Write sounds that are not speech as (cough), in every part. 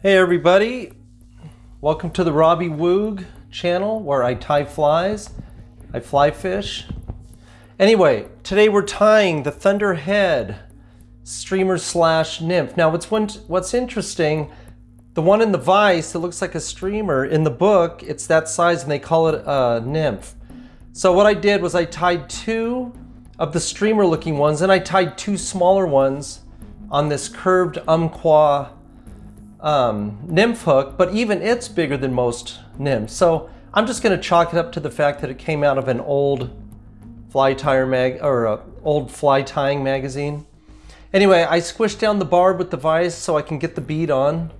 Hey everybody, welcome to the Robbie Woog channel where I tie flies, I fly fish. Anyway, today we're tying the Thunderhead streamer slash nymph. Now what's, what's interesting, the one in the vise that looks like a streamer, in the book it's that size and they call it a nymph. So what I did was I tied two of the streamer looking ones and I tied two smaller ones on this curved Umpqua um, nymph hook, but even it's bigger than most nymphs. So I'm just going to chalk it up to the fact that it came out of an old Fly Tyer mag or a old fly tying magazine. Anyway, I squished down the barb with the vise so I can get the bead on.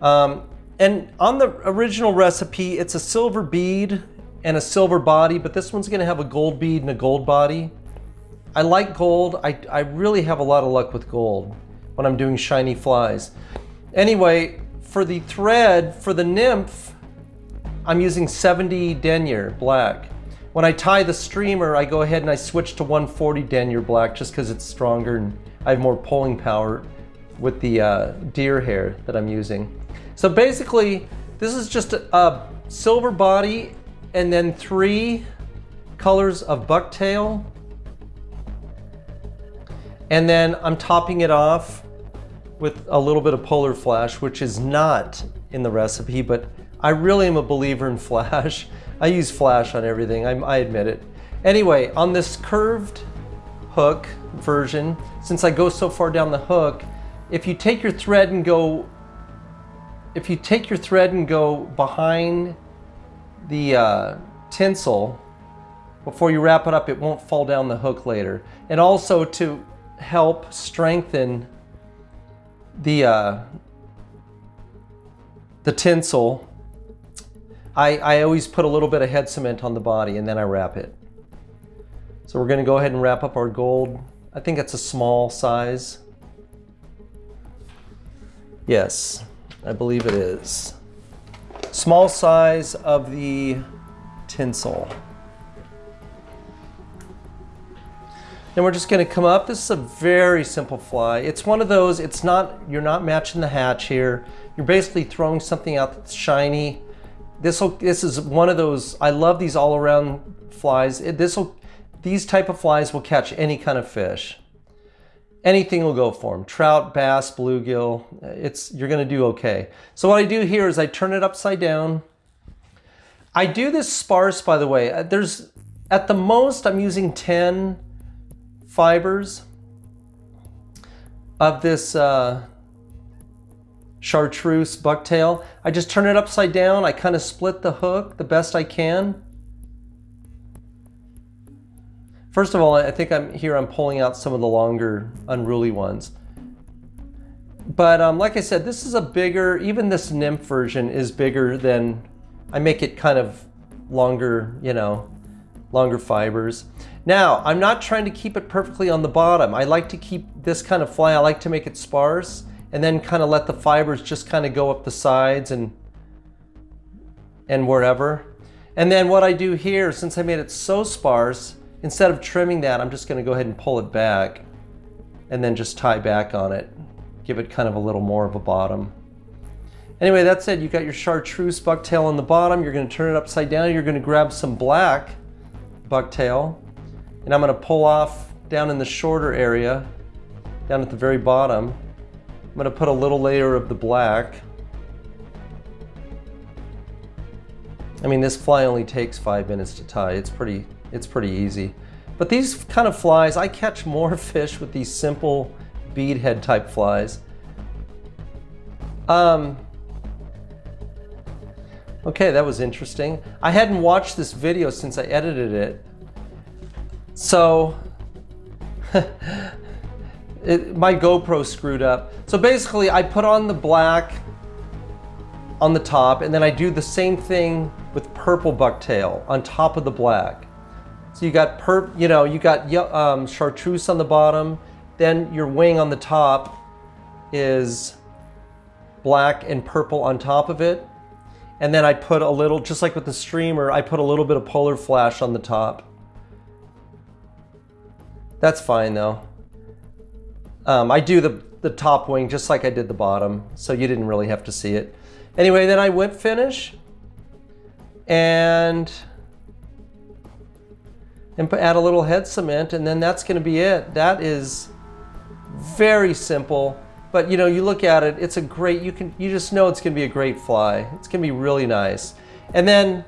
Um, and on the original recipe, it's a silver bead and a silver body, but this one's going to have a gold bead and a gold body. I like gold. I, I really have a lot of luck with gold when I'm doing shiny flies. Anyway, for the thread, for the nymph, I'm using 70 denier black. When I tie the streamer, I go ahead and I switch to 140 denier black just because it's stronger and I have more pulling power with the uh, deer hair that I'm using. So basically, this is just a, a silver body and then three colors of bucktail. And then I'm topping it off with a little bit of polar flash, which is not in the recipe, but I really am a believer in (laughs) flash. I use flash on everything, I, I admit it. Anyway, on this curved hook version, since I go so far down the hook, if you take your thread and go, if you take your thread and go behind the uh, tinsel, before you wrap it up, it won't fall down the hook later. And also to help strengthen the uh, the tinsel, I, I always put a little bit of head cement on the body and then I wrap it. So we're gonna go ahead and wrap up our gold. I think it's a small size. Yes, I believe it is. Small size of the tinsel. Then we're just gonna come up. This is a very simple fly. It's one of those, it's not, you're not matching the hatch here. You're basically throwing something out that's shiny. This will, this is one of those, I love these all around flies. This will, these type of flies will catch any kind of fish. Anything will go for them. Trout, bass, bluegill, uh, it's, you're gonna do okay. So what I do here is I turn it upside down. I do this sparse, by the way. Uh, there's, at the most, I'm using 10 fibers of this uh, chartreuse bucktail. I just turn it upside down. I kind of split the hook the best I can. First of all, I think I'm here I'm pulling out some of the longer unruly ones. But um, like I said, this is a bigger, even this nymph version is bigger than, I make it kind of longer, you know, longer fibers. Now, I'm not trying to keep it perfectly on the bottom. I like to keep this kind of fly, I like to make it sparse and then kind of let the fibers just kind of go up the sides and and wherever. And then what I do here, since I made it so sparse, instead of trimming that, I'm just gonna go ahead and pull it back and then just tie back on it. Give it kind of a little more of a bottom. Anyway, that said, You've got your chartreuse bucktail on the bottom. You're gonna turn it upside down. You're gonna grab some black bucktail and I'm gonna pull off down in the shorter area, down at the very bottom. I'm gonna put a little layer of the black. I mean, this fly only takes five minutes to tie. It's pretty, it's pretty easy. But these kind of flies, I catch more (laughs) fish with these simple beadhead type flies. Um, okay, that was interesting. I hadn't watched this video since I edited it. So (laughs) it, my GoPro screwed up. So basically I put on the black on the top and then I do the same thing with purple bucktail on top of the black. So you got perp, you know, you got um, chartreuse on the bottom, then your wing on the top is black and purple on top of it. And then I put a little, just like with the streamer, I put a little bit of polar flash on the top. That's fine though. Um, I do the the top wing just like I did the bottom, so you didn't really have to see it. Anyway, then I whip finish and, and add a little head cement and then that's gonna be it. That is very simple, but you know, you look at it, it's a great, you can, you just know it's gonna be a great fly. It's gonna be really nice. And then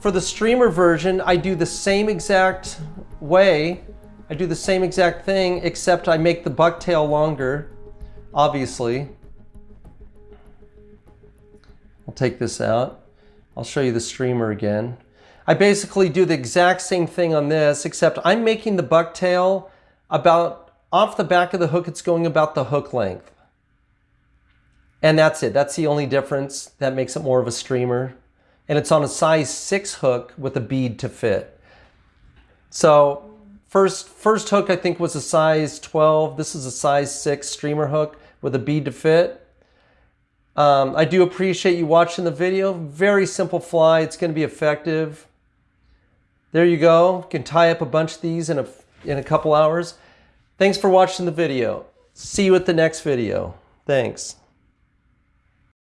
for the streamer version, I do the same exact way. I do the same exact thing, except I make the bucktail longer, obviously. I'll take this out. I'll show you the streamer again. I basically do the exact same thing on this, except I'm making the bucktail about off the back of the hook, it's going about the hook length. And that's it. That's the only difference that makes it more of a streamer. And it's on a size 6 hook with a bead to fit. So first, first hook I think was a size 12. This is a size 6 streamer hook with a bead to fit. Um, I do appreciate you watching the video. Very simple fly. It's going to be effective. There you go. You can tie up a bunch of these in a, in a couple hours. Thanks for watching the video. See you at the next video. Thanks.